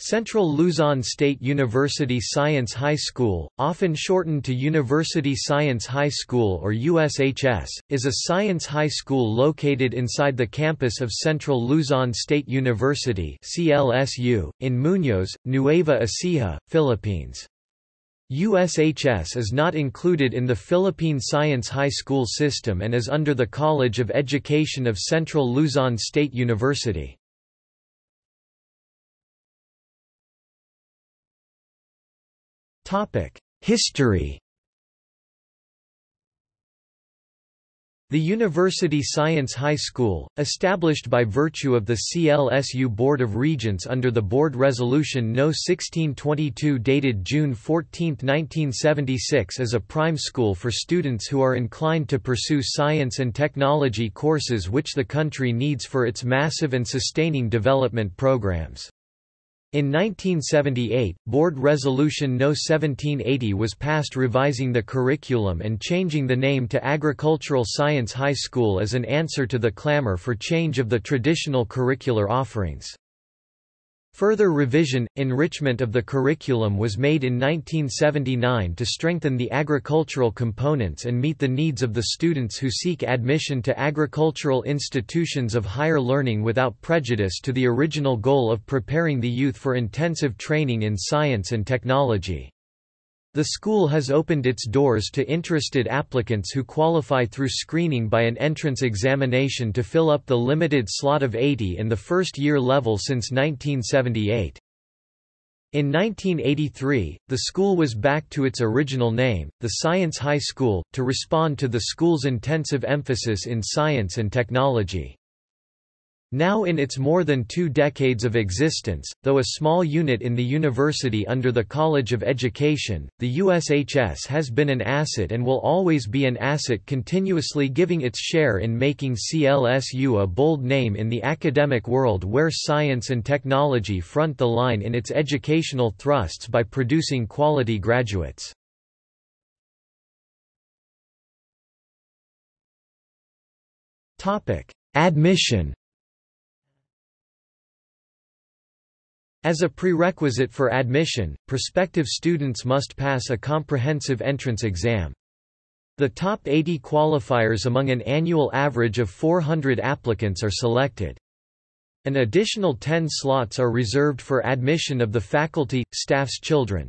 Central Luzon State University Science High School, often shortened to University Science High School or USHS, is a science high school located inside the campus of Central Luzon State University CLSU, in Muñoz, Nueva Ecija, Philippines. USHS is not included in the Philippine Science High School system and is under the College of Education of Central Luzon State University. History The University Science High School, established by virtue of the CLSU Board of Regents under the Board Resolution No. 1622 dated June 14, 1976 is a prime school for students who are inclined to pursue science and technology courses which the country needs for its massive and sustaining development programs. In 1978, Board Resolution No. 1780 was passed revising the curriculum and changing the name to Agricultural Science High School as an answer to the clamor for change of the traditional curricular offerings. Further revision, enrichment of the curriculum was made in 1979 to strengthen the agricultural components and meet the needs of the students who seek admission to agricultural institutions of higher learning without prejudice to the original goal of preparing the youth for intensive training in science and technology. The school has opened its doors to interested applicants who qualify through screening by an entrance examination to fill up the limited slot of 80 in the first-year level since 1978. In 1983, the school was back to its original name, the Science High School, to respond to the school's intensive emphasis in science and technology. Now in its more than two decades of existence, though a small unit in the university under the College of Education, the USHS has been an asset and will always be an asset continuously giving its share in making CLSU a bold name in the academic world where science and technology front the line in its educational thrusts by producing quality graduates. Admission As a prerequisite for admission, prospective students must pass a comprehensive entrance exam. The top 80 qualifiers among an annual average of 400 applicants are selected. An additional 10 slots are reserved for admission of the faculty, staff's children.